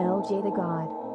LJ the God.